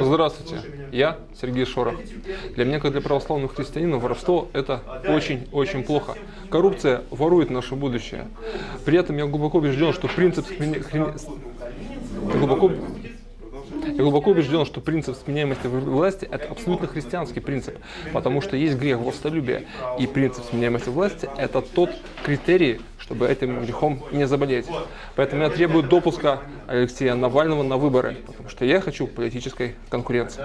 Здравствуйте, я Сергей Шорох. Для меня, как для православного христианина, воровство – это очень-очень плохо. Коррупция ворует наше будущее. При этом я глубоко убежден, что принцип глубоко... Я глубоко убежден, что принцип сменяемости власти – это абсолютно христианский принцип, потому что есть грех властолюбия, и принцип сменяемости власти – это тот критерий, чтобы этим грехом не заболеть. Поэтому я требую допуска Алексея Навального на выборы, потому что я хочу политической конкуренции.